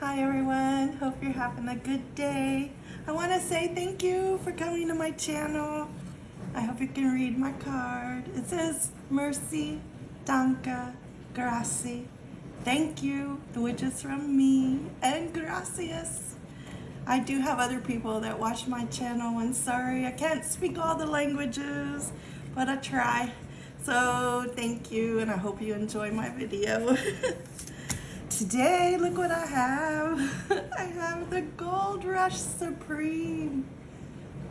Hi everyone, hope you're having a good day. I want to say thank you for coming to my channel. I hope you can read my card. It says Mercy, Danka, Gracie. Thank you, which is from me, and gracias. I do have other people that watch my channel and sorry I can't speak all the languages, but I try. So thank you and I hope you enjoy my video. Today, look what I have. I have the Gold Rush Supreme,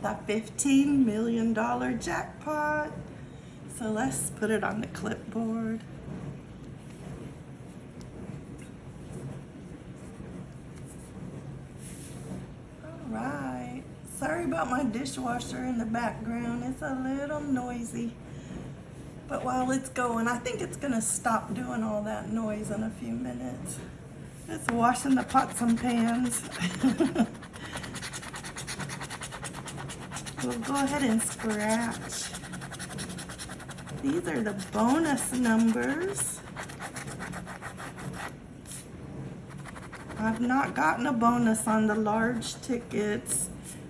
the $15 million jackpot. So let's put it on the clipboard. All right. Sorry about my dishwasher in the background. It's a little noisy. But while it's going, I think it's gonna stop doing all that noise in a few minutes. It's washing the pots and pans. we'll go ahead and scratch. These are the bonus numbers. I've not gotten a bonus on the large tickets.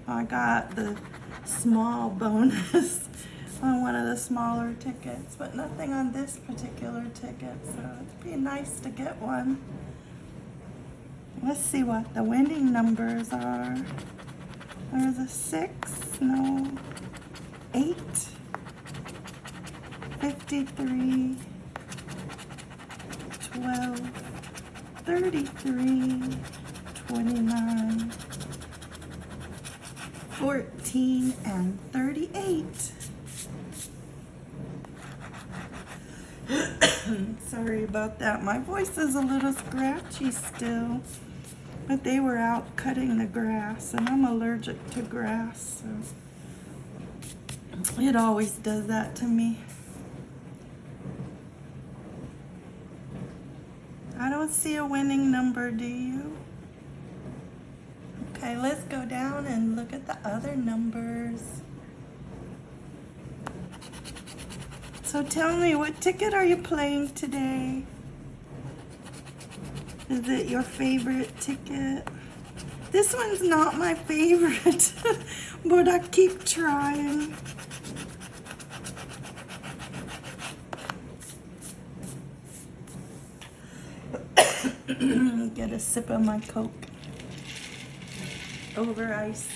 I got the small bonus on one of the smaller tickets, but nothing on this particular ticket, so it'd be nice to get one. Let's see what the winning numbers are. There's a six, no, eight, 53, 12, 33, 29, 14, and 38. Sorry about that. My voice is a little scratchy still. But they were out cutting the grass, and I'm allergic to grass, so it always does that to me. I don't see a winning number, do you? Okay, let's go down and look at the other numbers. So tell me, what ticket are you playing today? Is it your favorite ticket? This one's not my favorite, but I keep trying. Get a sip of my Coke over ice.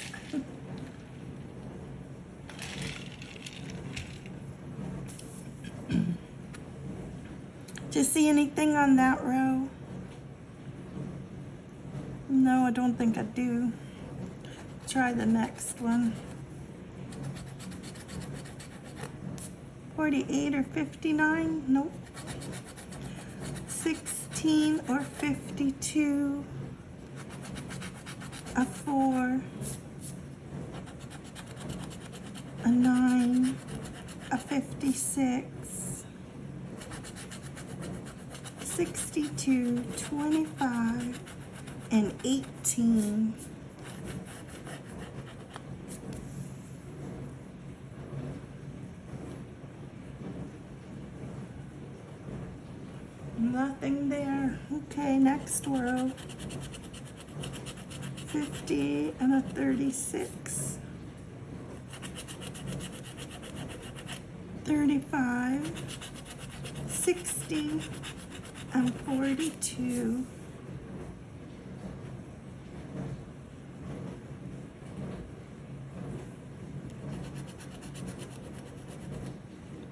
Do you see anything on that row? No, I don't think I do. Try the next one. 48 or 59? Nope. 16 or 52? A 4. A 9. A 56. 62, 25, and 18. Nothing there. Okay, next row. 50 and a 36. 35, 60, and 42.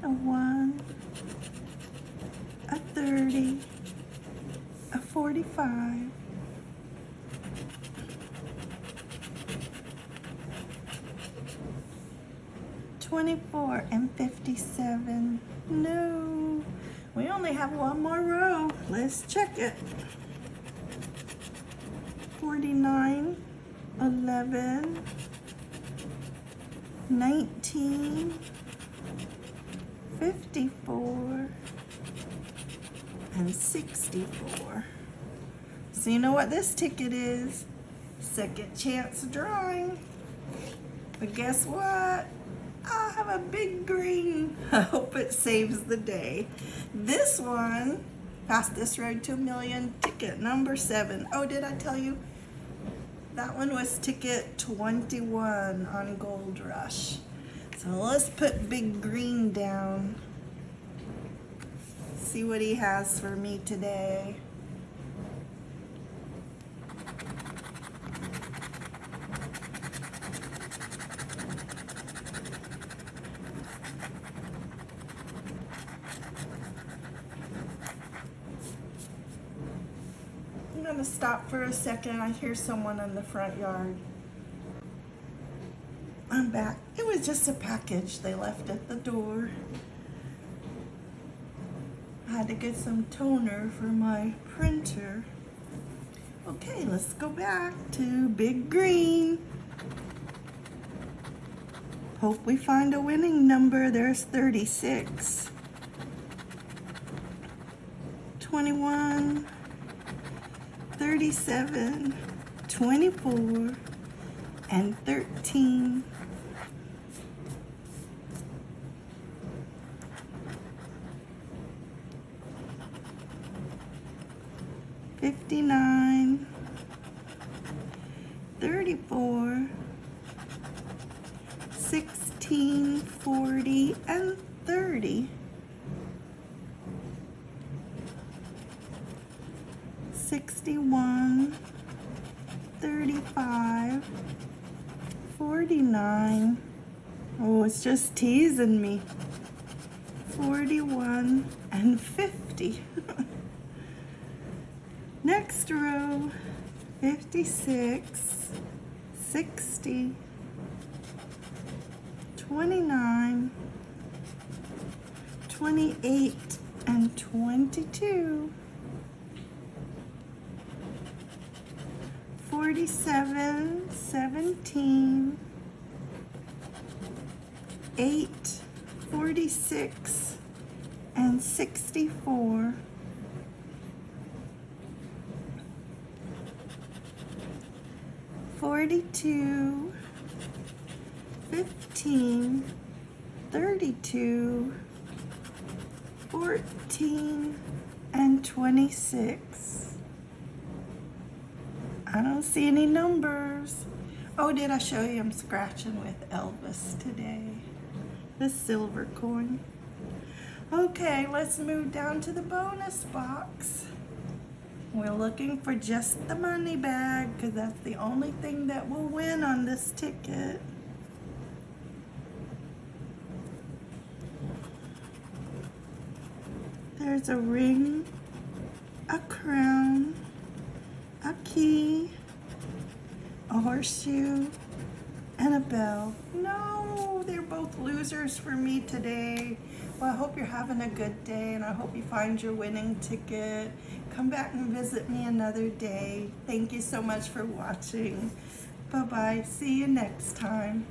A 1, a 30, a 45, Twenty-four and fifty-seven. No. We only have one more row. Let's check it. 49, 11, 19, 54, and 64. So you know what this ticket is? Second chance drawing. But guess what? I have a big green. I hope it saves the day. This one Fastest Road to a Million, ticket number seven. Oh, did I tell you? That one was ticket 21 on Gold Rush. So let's put Big Green down. See what he has for me today. Gonna stop for a second. I hear someone in the front yard. I'm back. It was just a package they left at the door. I had to get some toner for my printer. Okay, let's go back to Big Green. Hope we find a winning number. There's 36. 21. 37, 24, and 13. Fifty-nine, thirty-four, sixteen, forty, and thirty. 61, 35, 49. Oh, it's just teasing me. 41 and 50. Next row, 56, 60, 29, 28, and 22. 47, 17, 8, 46, and 64. Forty-two, fifteen, thirty-two, fourteen, and twenty-six. I don't see any numbers. Oh, did I show you I'm scratching with Elvis today? The silver coin. Okay, let's move down to the bonus box. We're looking for just the money bag because that's the only thing that will win on this ticket. There's a ring, a crown, a a horseshoe, and a bell. No, they're both losers for me today. Well, I hope you're having a good day and I hope you find your winning ticket. Come back and visit me another day. Thank you so much for watching. Bye-bye. See you next time.